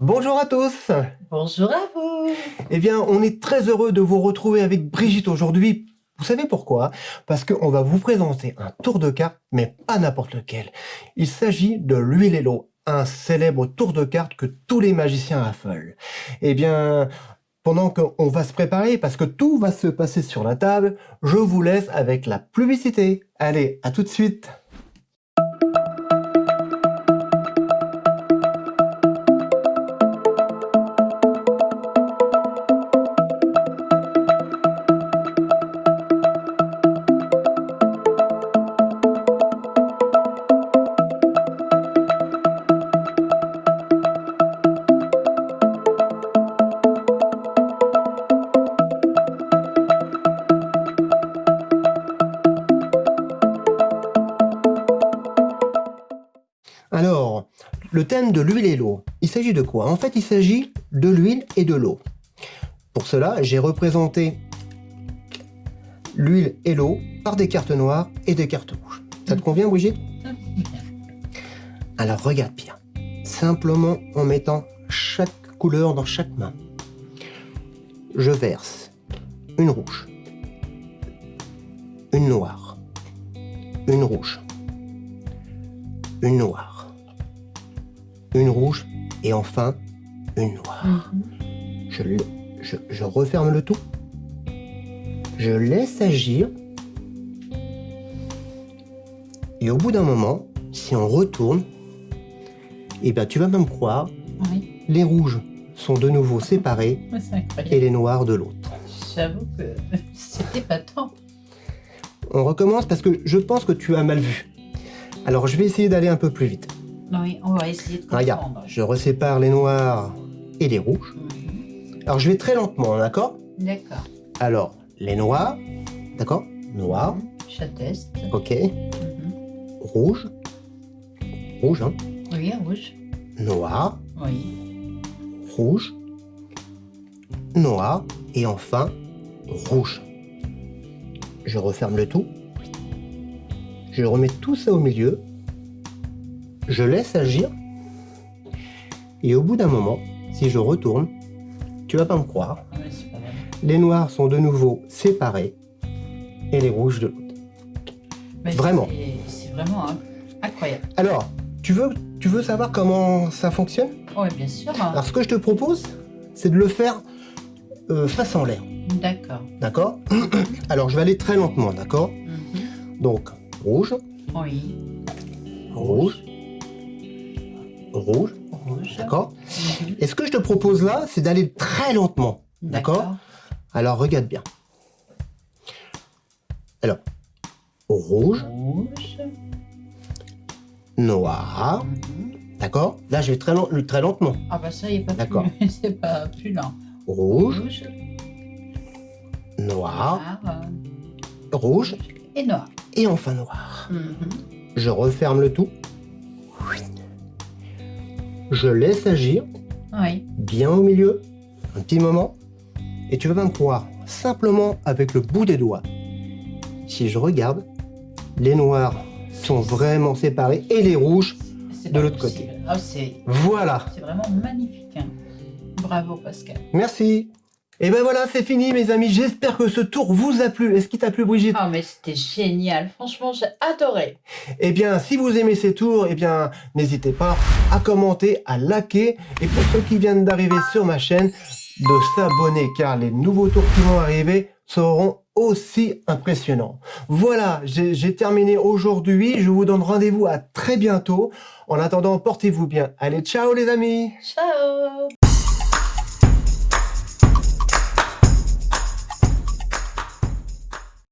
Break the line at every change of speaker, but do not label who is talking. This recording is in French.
Bonjour à tous
Bonjour à vous
Eh bien, on est très heureux de vous retrouver avec Brigitte aujourd'hui. Vous savez pourquoi? Parce qu'on va vous présenter un tour de cartes, mais pas n'importe lequel. Il s'agit de l'huile et l'eau, un célèbre tour de cartes que tous les magiciens affolent. Eh bien, pendant qu'on va se préparer, parce que tout va se passer sur la table, je vous laisse avec la publicité. Allez, à tout de suite Le thème de l'huile et l'eau, il s'agit de quoi? En fait, il s'agit de l'huile et de l'eau. Pour cela, j'ai représenté l'huile et l'eau par des cartes noires et des cartes rouges. Ça te convient, Brigitte? Alors, regarde bien. Simplement en mettant chaque couleur dans chaque main. Je verse une rouge, une noire, une rouge, une noire, une rouge et enfin une noire.
Mhm.
je, je, je referme le tout. Je laisse agir. Et au bout d'un moment, si on retourne, eh ben, tu vas même croire,
Oui,
les rouges sont de nouveau séparés et les noirs de l'autre.
J'avoue que c'était pas tant.
On recommence parce que je pense que tu as mal vu. Alors je vais essayer d'aller un peu plus vite.
Oui, on va essayer de comprendre.
Regarde, je resépare les noirs et les rouges.
Mhm.
Alors je vais très lentement, d'accord?
D'accord.
Alors, les noirs, d'accord? Noir,
Je teste.
ok.
Mhm.
Rouge, rouge, hein?
Oui, rouge.
Noir,
Oui.
rouge, noir et enfin rouge. Je referme le tout. Je remets tout ça au milieu. Je laisse agir. Et au bout d'un moment, si je retourne, tu vas pas me croire, les noirs sont de nouveau séparés et les rouges de l'autre.
Mais
Vraiment.
c'est- vraiment hein, incroyable.
Alors, tu veux, tu veux savoir comment ça fonctionne?
Oui, bien sûr.
Alors ce que je te propose, c'est de le faire euh, face en l'air.
D'accord.
D'accord? Alors je vais aller très lentement, d'accord?
Mhm.
Donc, rouge,
Oui.
rouge, rouge,
Rouge.
d'accord
Mhm.
Et ce que je te propose là, c'est d'aller très lentement, d'accord Alors regarde bien. Alors, rouge,
Rouge.
noir,
Mhm.
d'accord Là, je vais très, lent- très lentement.
Ah bah ça y est pas plus. c'est pas plus lent.
Rouge,
Rouge.
noir,
noir,
rouge,
Et noir.
et enfin noir.
Mhm.
Je referme le tout. Je laisse agir
Oui.
bien au milieu, un petit moment, et tu vas me croire, simplement avec le bout des doigts. Si je regarde, les noirs sont vraiment séparés et les rouges, De l'autre
possible. Ah,
voilà.
c'est vraiment magnifique. hein. Bravo Pascal.
Merci. Et ben voilà, c'est fini mes amis. J'espère que ce tour vous a plu. Est-ce qu'il t'a plu Brigitte?
Ah mais c'était génial. Franchement, j'ai adoré.
Eh bien, si vous aimez ces tours, eh bien, n'hésitez pas à commenter, à liker, et pour ceux qui viennent d'arriver sur ma chaîne, de s'abonner, car les nouveaux tours qui vont arriver seront aussi impressionnants. Voilà, j'ai terminé aujourd'hui. Je vous donne rendez-vous à très bientôt. En attendant, portez-vous bien. Allez, ciao les amis
Ciao